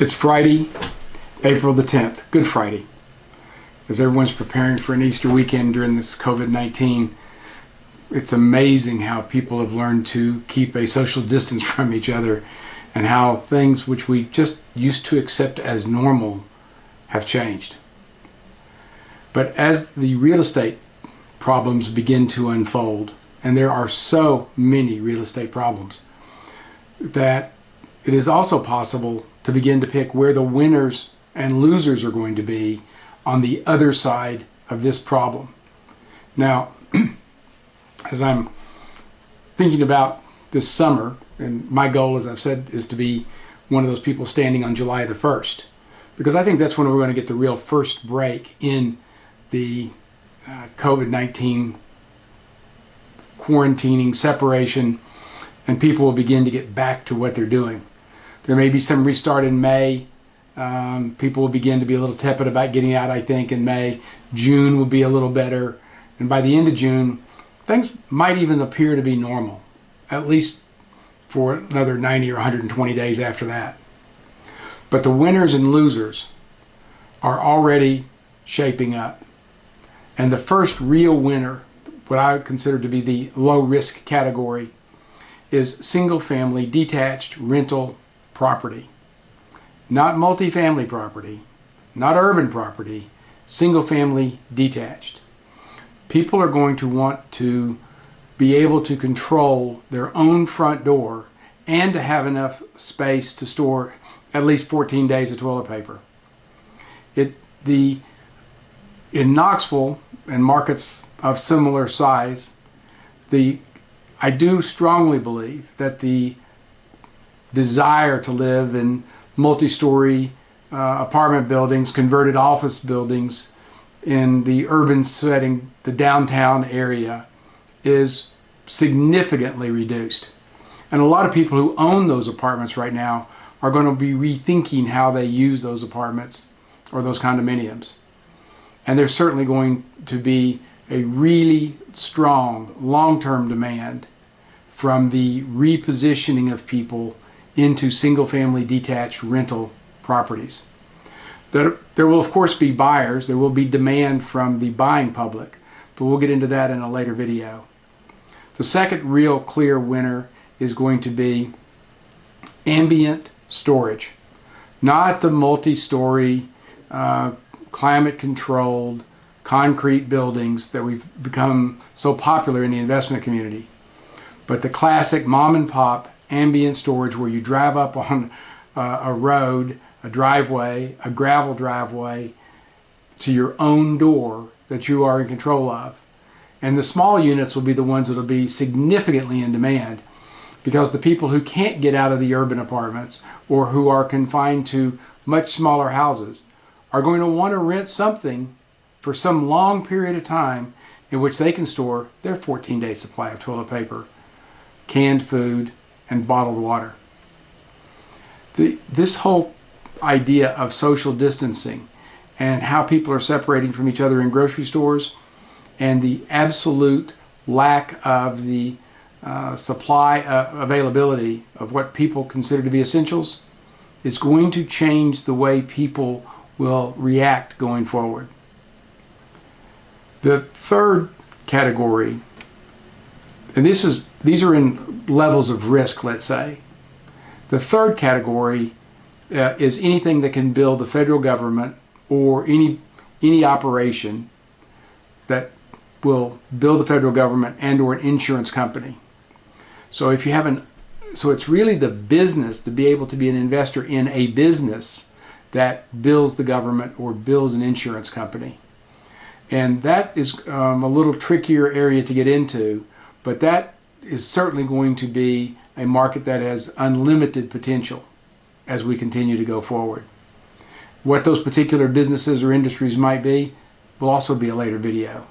It's Friday, April the 10th, Good Friday. As everyone's preparing for an Easter weekend during this COVID-19, it's amazing how people have learned to keep a social distance from each other and how things which we just used to accept as normal have changed. But as the real estate problems begin to unfold, and there are so many real estate problems, that it is also possible to begin to pick where the winners and losers are going to be on the other side of this problem. Now, as I'm thinking about this summer, and my goal, as I've said, is to be one of those people standing on July the 1st, because I think that's when we're going to get the real first break in the uh, COVID-19 quarantining, separation, and people will begin to get back to what they're doing. There may be some restart in May. Um, people will begin to be a little tepid about getting out, I think, in May. June will be a little better. And by the end of June, things might even appear to be normal, at least for another 90 or 120 days after that. But the winners and losers are already shaping up. And the first real winner, what I consider to be the low risk category, is single family detached rental property. Not multifamily property, not urban property, single family detached. People are going to want to be able to control their own front door and to have enough space to store at least 14 days of toilet paper. It, the, in Knoxville and markets of similar size, the, I do strongly believe that the desire to live in multi-story uh, apartment buildings, converted office buildings in the urban setting, the downtown area, is significantly reduced. And a lot of people who own those apartments right now are going to be rethinking how they use those apartments or those condominiums. And there's certainly going to be a really strong long-term demand from the repositioning of people into single-family detached rental properties. There, there will of course be buyers, there will be demand from the buying public, but we'll get into that in a later video. The second real clear winner is going to be ambient storage, not the multi-story, uh, climate-controlled, concrete buildings that we've become so popular in the investment community, but the classic mom and pop ambient storage where you drive up on uh, a road, a driveway, a gravel driveway to your own door that you are in control of. And the small units will be the ones that will be significantly in demand because the people who can't get out of the urban apartments or who are confined to much smaller houses are going to want to rent something for some long period of time in which they can store their 14 day supply of toilet paper, canned food, and bottled water. The, this whole idea of social distancing and how people are separating from each other in grocery stores and the absolute lack of the uh, supply uh, availability of what people consider to be essentials is going to change the way people will react going forward. The third category, and this is these are in levels of risk, let's say. The third category uh, is anything that can build the federal government or any any operation that will build the federal government and or an insurance company. So if you have an so it's really the business to be able to be an investor in a business that builds the government or builds an insurance company. And that is um, a little trickier area to get into, but that is certainly going to be a market that has unlimited potential as we continue to go forward. What those particular businesses or industries might be will also be a later video.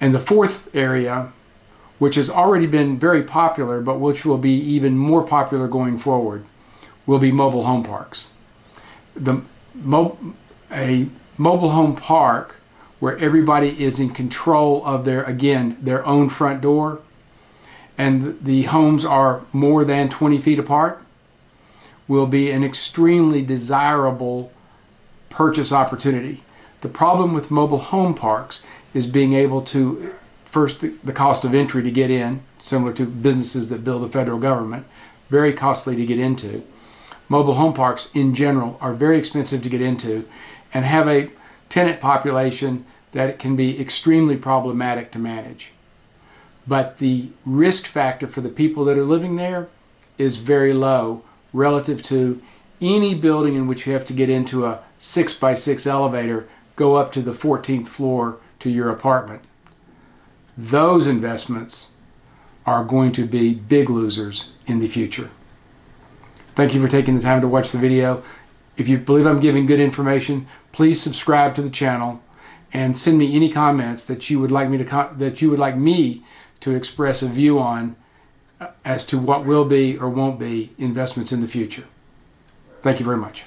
And the fourth area, which has already been very popular, but which will be even more popular going forward, will be mobile home parks. The, mo a mobile home park where everybody is in control of their, again, their own front door and the homes are more than 20 feet apart, will be an extremely desirable purchase opportunity. The problem with mobile home parks is being able to, first, the cost of entry to get in, similar to businesses that build the federal government, very costly to get into. Mobile home parks in general are very expensive to get into and have a tenant population that can be extremely problematic to manage. But the risk factor for the people that are living there is very low relative to any building in which you have to get into a six by six elevator, go up to the 14th floor to your apartment. Those investments are going to be big losers in the future. Thank you for taking the time to watch the video. If you believe I'm giving good information, please subscribe to the channel and send me any comments that you would like me to that you would like me to express a view on uh, as to what will be or won't be investments in the future. Thank you very much.